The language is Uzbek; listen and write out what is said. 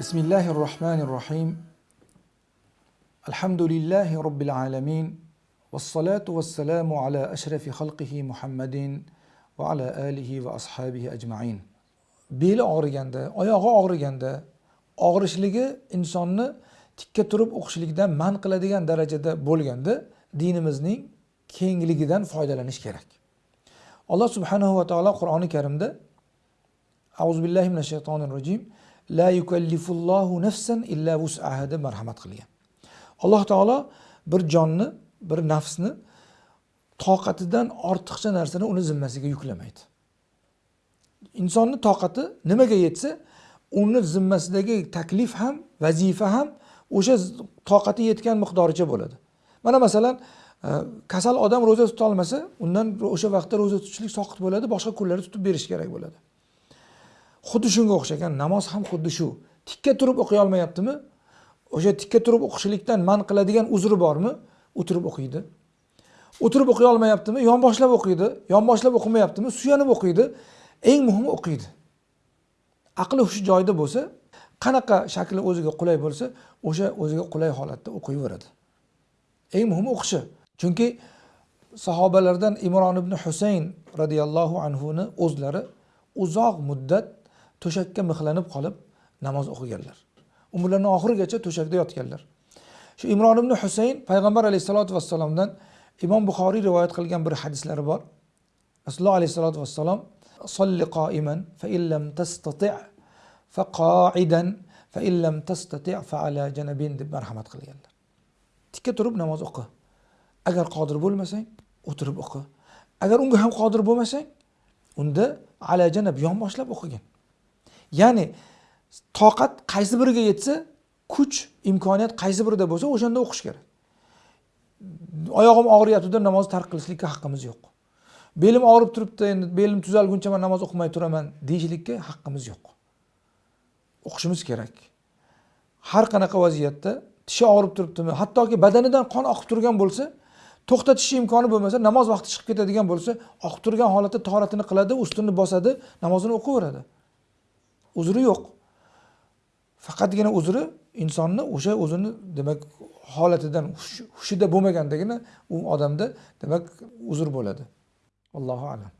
بسم الله الرحمن الرحيم الحمد لله رب العالمين والصلاة والسلام على أشرف خلقه محمد وعلى آله وأصحابه أجمعين beli og'riganda oyog'i og'riganda og'rishligi insonni tikka turib o'qishlikdan man qiladigan darajada bo'lganda dinimizning kengligidan foydalanish kerak alloh subhanahu va taolo qur'oni karimda auzu billahi minash shaytonir rojim la yukallifullohu nafsan illa vus'aha deb marhamat qilgan. Alloh taolo bir jonni bir nafsni toqatidan ortiqcha narsani uni zimmasiga yuklamaydi. Insonni toqati nimaga yetsa uni zimmasidagi taklif ham vazifa ham o'sha toqati yetgan miqdoricha bo'ladi. Mana masalan e, kasal odam ro'za tutolmasa undan o'sha vaqtda ro'za tutishlik soqit bo'ladi boshqa kunlarda tutib berish kerak bo'ladi. Xuddi shunga o'xshagan namoz ham xuddi shu. Tikka turib o'qiy olmayaptimi? O'sha tikka turib o'qishlikdan man qiladigan uzri bormi? O'tirib o'qiydi. O'tirib o'qiy olmayaptimi? Yonboshlab o'qiydi. Yonboshlab o'qimayaptimi? Suyanib o'qiydi. Eng muhimi o'qiydi. Aqli hushi joyida bo'lsa qanaqa shakli o'ziga qulay bo'lsa o'sha o'ziga qulay holatda o'qiyveradi. Eng muhimi o'qishi. Chunki sahobalardan imron ibn husayn roziyallohu anhuni o'zlari uzoq muddat to'shakka mixlanib qolib namoz o'qiganlar. Umrlarini oxirigacha to'shakda yotganlar. Shu imron ibn husayn payg'ambar alayhissalotu vassalomdan imom buxoriy rivoyat qilgan bir hadislari bor. Rasululloh alayhissalotu vassalom solli qoiman fa illam tastati fa qoidan fa illam tastati fa ala janabin deb marhamat qilganlar. Tikka turib namoz o'qi. Agar qodir bo'lmasang o'tirib o'qi. Agar unga ham qodir bo'lmasang unda ala janab yonboshlab o'qigin. Ya'ni toqat qaysi biriga yetsa kuch imkoniyat qaysi birida bo'lsa o'shanda o'qish kerak. Oyog'im og'riyapti deb namozni tark qilishlikka haqqimiz yo'q. Belim og'rib turibdi endi belim tuzalguncha man namoz o'qimay turaman deyishlikka haqqimiz yo'q. O'qishimiz kerak. Har qanaqa vaziyatda tishi og'rib turibdimi hattoki badanidan qon oqib turgan bo'lsa to'xtatish imkoni bo'lmasa namoz vaqti chiqib ketadigan bo'lsa oqib turgan holatda toratini qiladi ustunni bosadi namozini o'qiveradi. Uzri yo'q. Faqatgina uzri insonni o'sha o'zini demak holatidan hushida bo'lmagandagina u odamda demak uzr bo'ladi. Allohu alam.